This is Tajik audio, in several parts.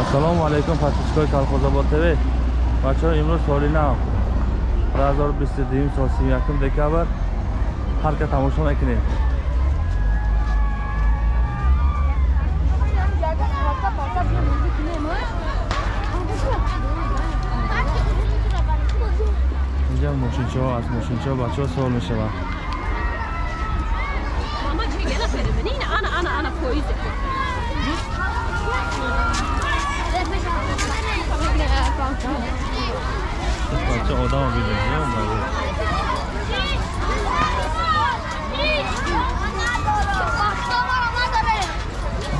ассалому алайкум подписчикои колхозобод тв. Бачаҳо имрӯз соли нав 2022 сол 31 декабр. Парка тамошо мекунем. Инҷа мошинчаҳо аз мошинчаҳо бачаҳо суол мешаванд. Mama бача одам бидем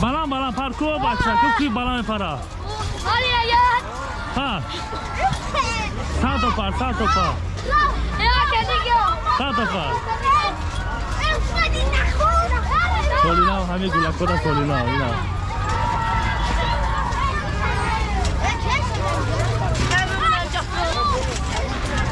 баланд баланд парку бача ку ки баланд мепара. Ҳа сад пар сад пар сад пар солинав ҳами гулакода солинав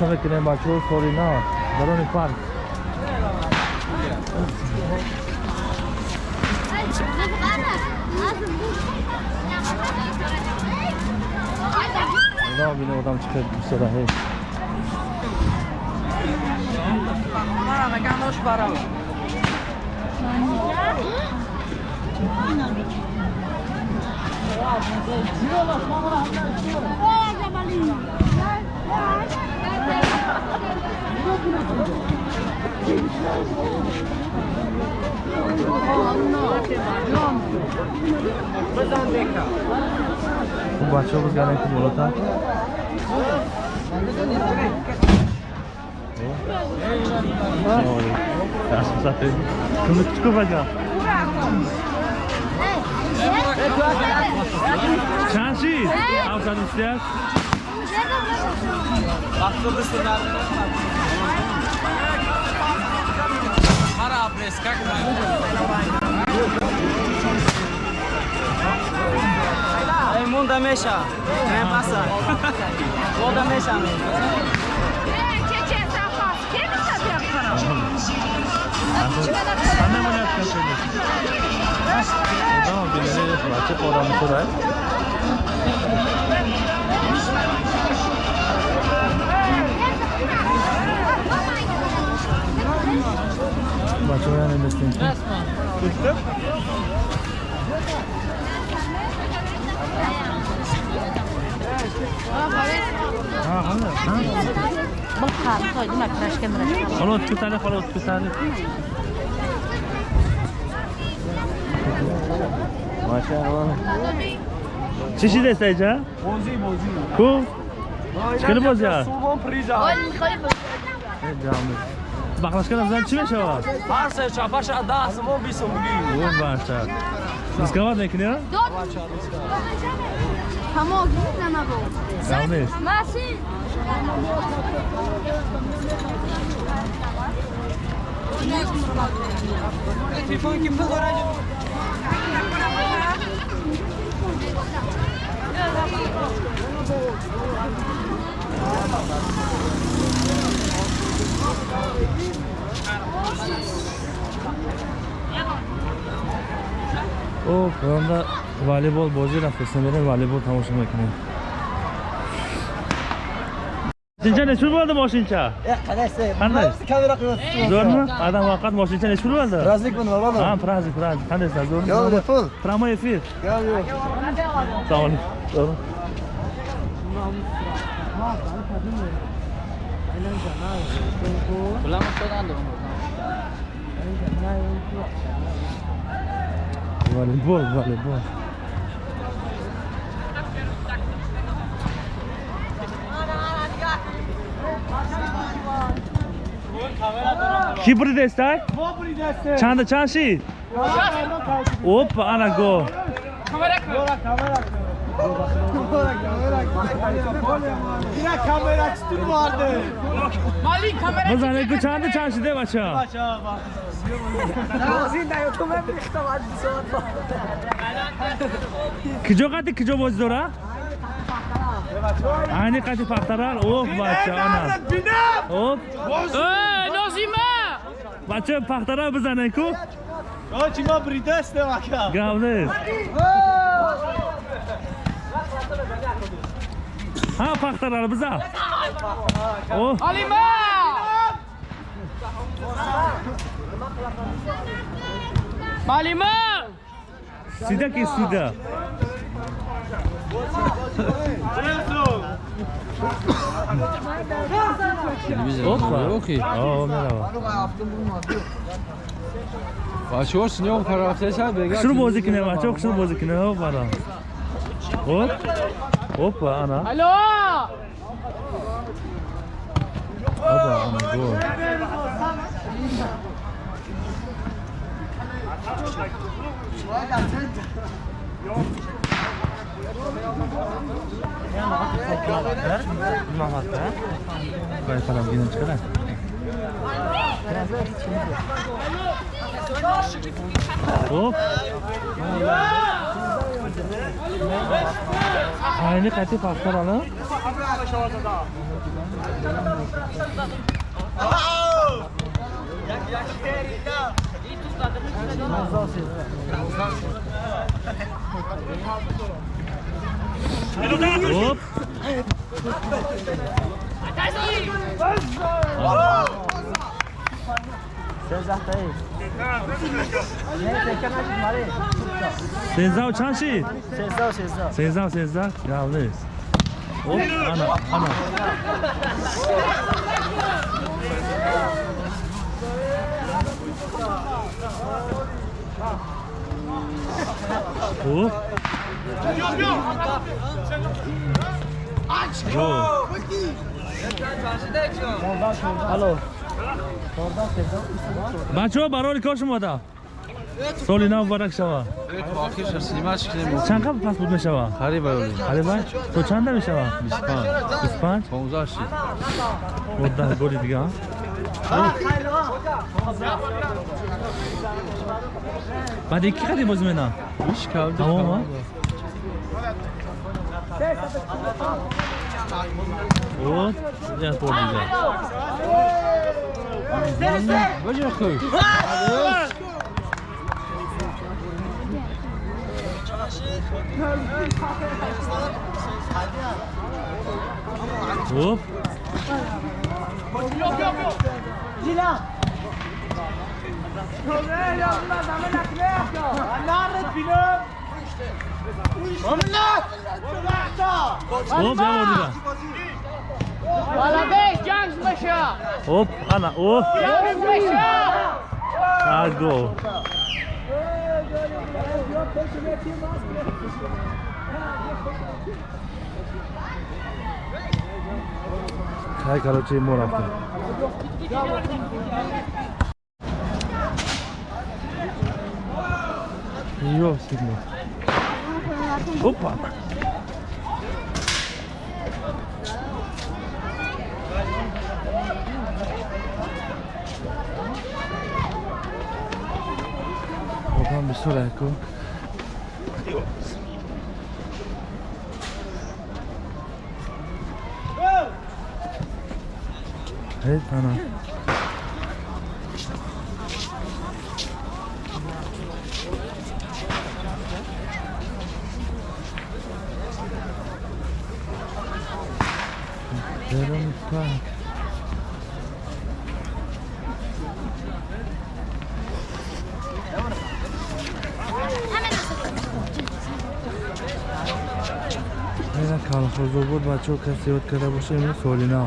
facciamo che ne bacio fuori no Barone Park No, bir oradan çıkar bu sıra hey. Bana mekan hoş para. Yürü Allah, sonra hamdan çıkıyor. Ey Cemal'im. Бозора тамошо мекунем бачаҳо соли нав дарони парк одам бина одам чӣ қадр бисёра ҳей хуб бачаҳо бизгарем ки болотар кумикчикубаҷа чанд шид ҳафтаду сиҳаст Monda meșa, ne pasă. Monda meșa. ҳана монеткашеда одам бинае бача пора Bak oraya ne bekliyorsun? Bitti. بخار خواهی ما پراش کمرش خلاص بسانه خلاص بسانه ماشاء الله چی دست اینجا؟ بوزی بوزی کو؟ چکنه بوزی ها؟ سوبان پریزا جامعه Бахлашка назан чӣ мешавад? Har se çapaşa da suvon bisum bugün. О, баша. Дисковат мекунӣ? Помоги, нема бо. гап нест Машин. Телефон ким дорад? voleybol salonunda voleybol bozuyla feslemeleri voleybol tomosha makinasi Moshincha necha pul bo'ldi moshincha? Qaraysiz. Qanday? Kamera qilyapsiz. Zo'rmi? Adam vaqt moshincha necha pul bo'ldi? Razlikman, valada. Ha, praznik, praznik. Qandaysan, zo'rmi? Yo'q, pul. Promoy efir. Yo'q, yo'q. Sağ olun. Doğru. Bulamazsan anladım. Voleybol, voleybol. کی بری دسته؟ ما بری دسته چند چند شید؟ اوپا انا گو Yine kamera açtın vardı. Malik kamera. Bu zannediyor çandı çarşıda başa. Başa bak. Qati paxtarar оп bacha ana оп. Ey, Nozima! bacha paxtarar bizaniku Чима бридесте вака. gavnis ha paxtarar biza o Halima! Halima! sida ki sida Опа. Окей. О, merhaba. Бачаҳо синём карафтеса бега. Шуну бозӣ кинем, бачаҳо шуну бозӣ кинем, ҳо бара. Оп. Опа, ана. Алло! Опа, ана гол. Gayet adam yine çıkar. Hop. Aynı katı farklar alın. Oh! Jak, jak, jak, jak. Оп. Сездав чанд шид? Сездав, сездав. Сездав, сездав. Явлис. Оп, ана, ана. О! О! Алло. Бачо, барори кош мода. соли нав мубарак шава чанд қабл паспорт мешава қарибай қарибай то чанда мешава 25 15 15 14 голи дига بعد یکی خیلی بازی مینا Иш кавди. Тамом, а? Вот, я понял. Баҷа хуй. Оп. Gina! Oh, on là. Hop, Anna, oh. go. Thank you. های کلوچی مو رفته یو سیگنال اوپا Bakalım bir sor Erko. Evet ana. Görün usta. Kalkıza vurma çok kasiyot karabaşı solina.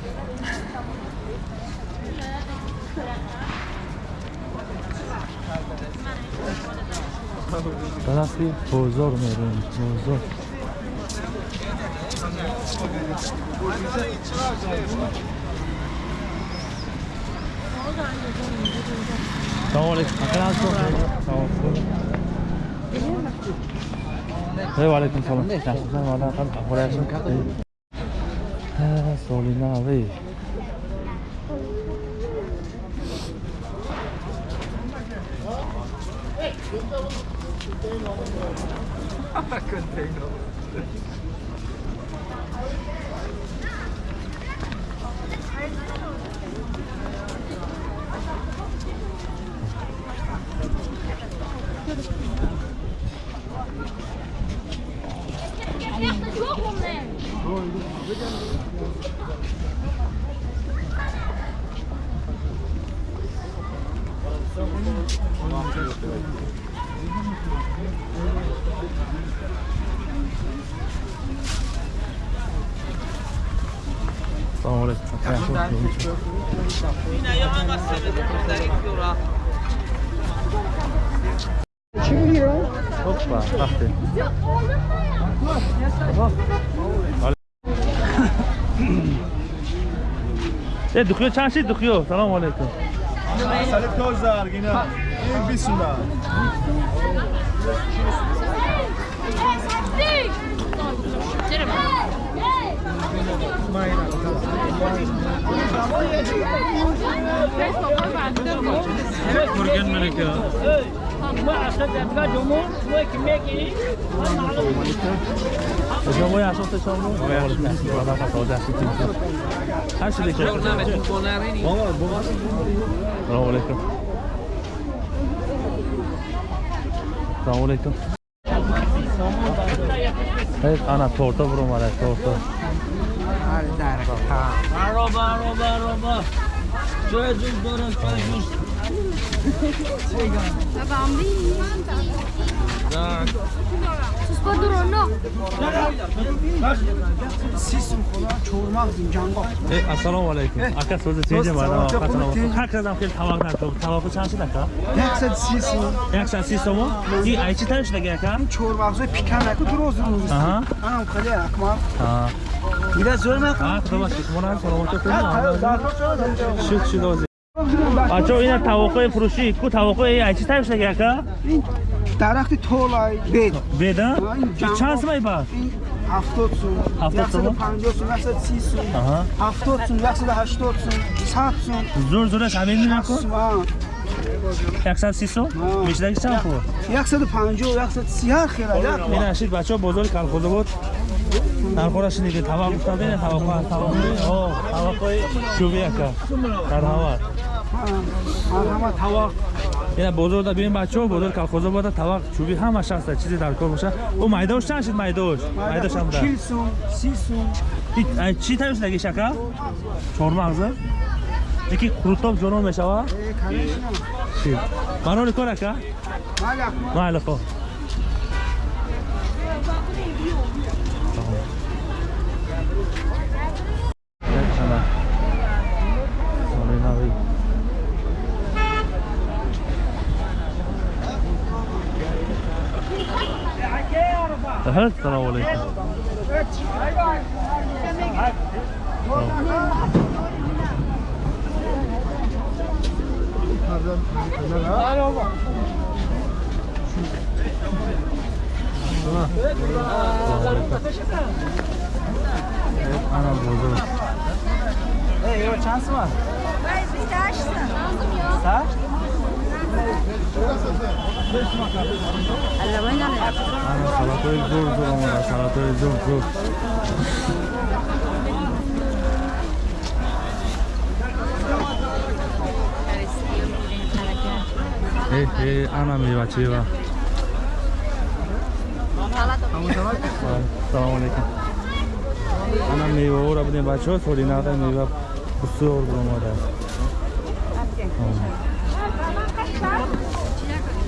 бозор мерем бозор. Салому алейкум. Ва алейкум. Салом yaxshisan odam qilib ahvol yaxshimi ha solina ey container. Container. Hoppa, aferin. E dıkıyor çarşı dıkıyor. Selamun aleyküm. Salep tozlar yine. Bir bisunda. Mayna. Алейкум yaxshi Hoppa, taxti. E duxyo chand shid duxyo? Salom alaykum. Sali tozar gina. In bisuna. Ko'rganman aka. O'sha voy asosda chormi? Voy asosda. Vada fasoda asosda. Qancha aka? Assalomu alaykum. Assalomu alaykum. Hey, ana torta burum mana torta. Baroba, baroba, baroba. Joy juz dörüm, joy juz. Hey, assalomu alaykum. Aka so'zi tinchmi? Mana qachon har qadam kel tavoqdan to'p. Tavoqi chanchida aka? 130 сом. 130 so'm. И aychi tanishlagan aka? чормағзои пиканаку дуроз рӯз Аҳа. анам хеле акмал Ha. Salomat bo'lsin. Shuk shuk o'zi. Бачо ина тавоққои фурӯшӣ ку тавоққои айчи танишлага aka? дарахти толай бед Беда? Чи чанд сомай ба? ин ҳафтод сум Ҳафтод сум? яксаду панҷоҳ сум яксаду си сум Аҳа. ҳафтод сум яксаду ҳаштод сум сад сум Зур зураш амин меку? сум а. 130 сом? Ҳа. Мешдаги чанд пул? яксаду панҷоҳ яксаду си ҳар хела як ин ашид бачаҳо бозори калхозобод нархора шиниди тавақ гуфтам бина таваққо таваққои о таваққои шуби ака марҳамат марҳама тавақ ина бозорда бинем бачаҳо бозори калхозобода тавақ чуби ҳамаш ҳаста чизе дар кор боша. Ӯ майдош чанд шид майдош? Майдош ҳам чил сум си сум. И- ай, чӣ тавишлагиш ака Aha, selamun aleyküm. Evet, anam bozulur. Hey, yok şans var. Hayır, biz de açsın. Lazım ya. Sağ? Allah ben yanayım. Salatои зур зур омада салатои зур зур. Э э ана мевачева салому алейкум. Ана меваҳоро бидем бачаҳо соли нағда мева бисёр омадааст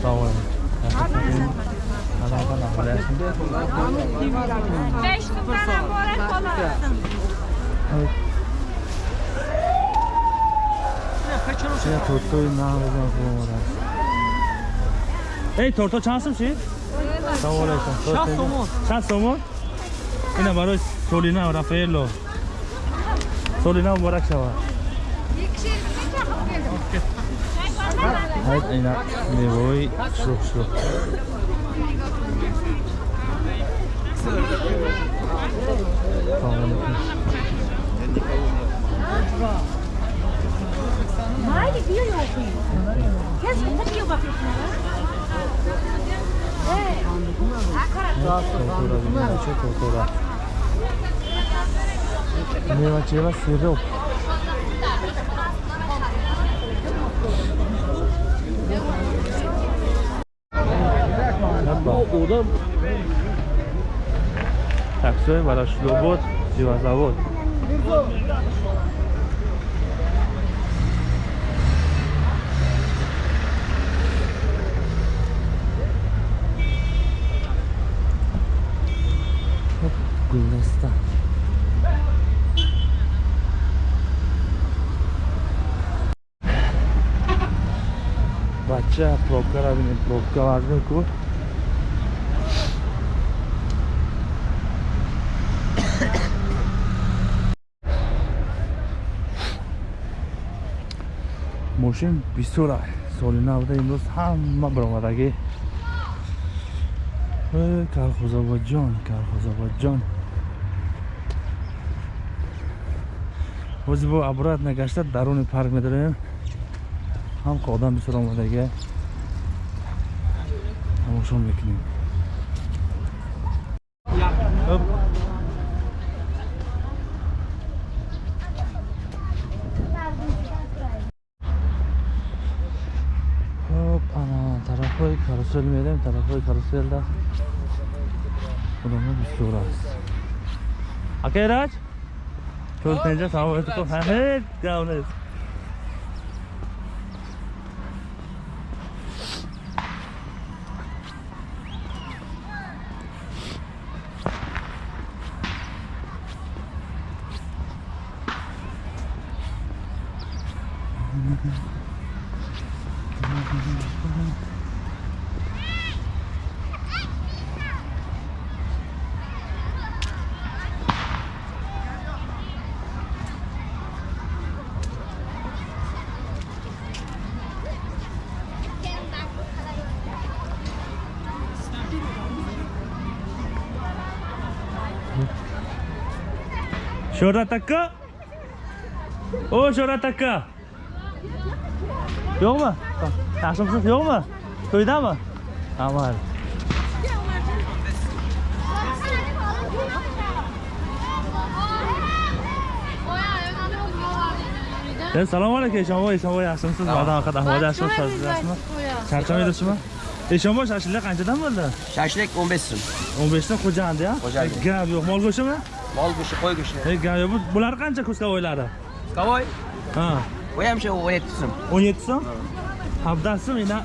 салому алейкум Beş kızlara morek olasın. Ya tortoyu ne yapacağım? Ey torto çansım şey? Sağ olasın. Şah somon. Şah somon? Yine baroy Solina, Rafaello. Solina mübarek şava. Hayır, yine ne boy, şok şok. Майли Бирюхи. Кес, кстати, его вокруг култура, култура. Мелочила сироп. Yapma. Oradan таксой ворошилобод зерозавод гулистан бача пробкалар пробкаларни ну, кӯ мошин бисёр соли навда имрӯз ҳама баромадаги калхозободҷон калхозободҷон ҳози бо абурат нагашта даруни парк медорем. Ҳамқа одам бисёр омадаги тамошо мекунем söylemeye değil mi? Tarafı karuselde. Buranın üstü burası. Akeraç. Çözmeyince tamam öldük. Evet. Devam edelim. Mm-hmm. Şurada takı. O şurada takı. Yok mu? Yaşımsız yok mu? Köyde mi? Tamam hadi. Ben selam aleyküm Eşanboy, Eşanboy yaşımsız adam hakkında ahvada yaşımsız sözlüyorsunuz. Çarçam ediyorsunuz. Eşanboy şaşırlık kaçadan mı oldu? Şaşırlık 15 sın. 15 sın kocandı ya? Kocandı. Gel yok, mal koşu mu? Mol go'shti, qo'y go'shti. Hey, gap yo'q. Bu- Bular qancha kuskavoylari? Kavoy. Ha. Bu ham shu 17 so'm. 17 so'm? Habdasi mina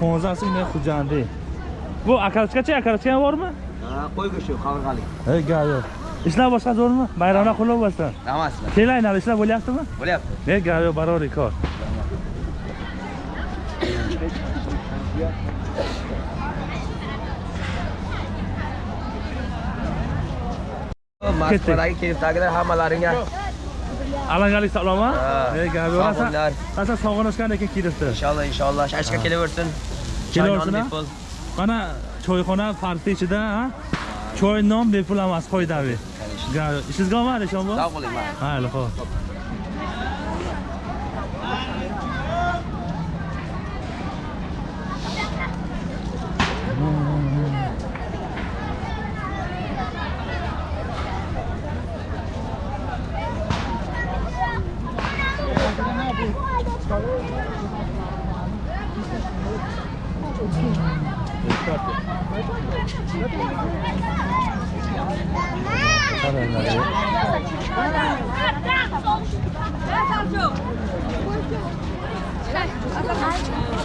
15 so'm mina xo'jandi. Bu akarachkacha, akarachka ham bormi? Ha, qo'y go'shti, qavurg'alik. Hey, gap yo'q. Ishlar boshqa zo'rmi? Bayramlar qulluq bo'lsin. Damaslar. Kelaylar, ishlar bo'lyaptimi? Bo'lyapti. Hey, gap yo'q, barobar kor. Mas lagi kita kita hamalaringga alangali saqlommi rasa rasa sog'inishgan ekan kelibdi inshaalloh inshaalloh shashka ah. kelaversin kelaversin mana choyxona parti ichida choy non bepul emas qoidaviy ishingizga omad inshaalloh sog' bo'ling mayli xo'p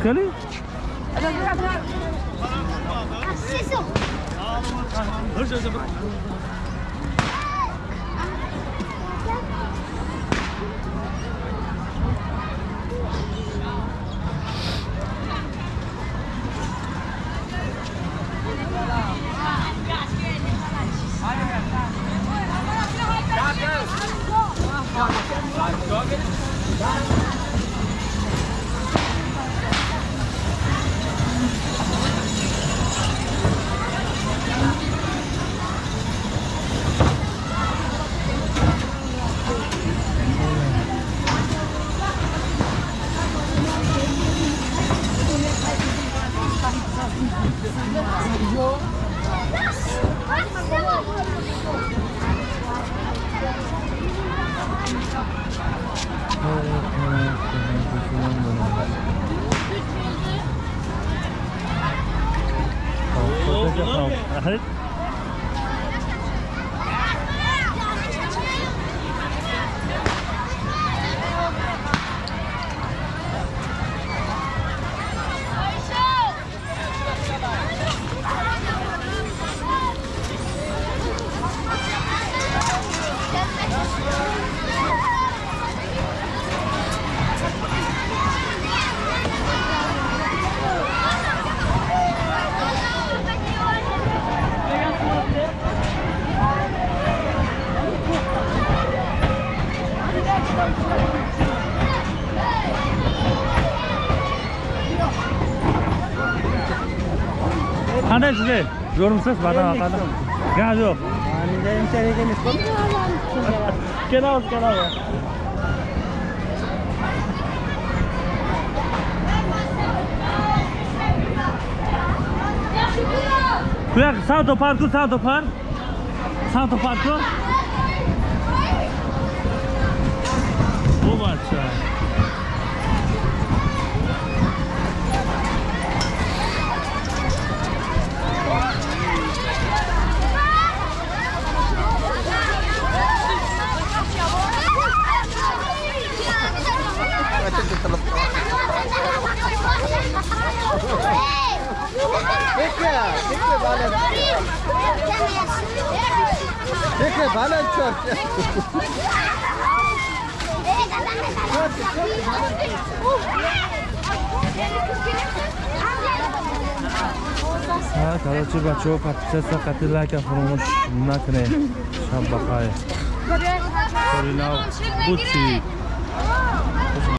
Kelly? Joga ele. 很 Mel size yorumsuz bana bakalım. Gaz yok. Yani de içeri gelmiş. Kenal kenal. Kuyak sağ topar, sağ topar. Sağ topar, sağ topar. Подписаться қати лайка фаромӯш накунед. Шаб бахайр. Коринав буд чи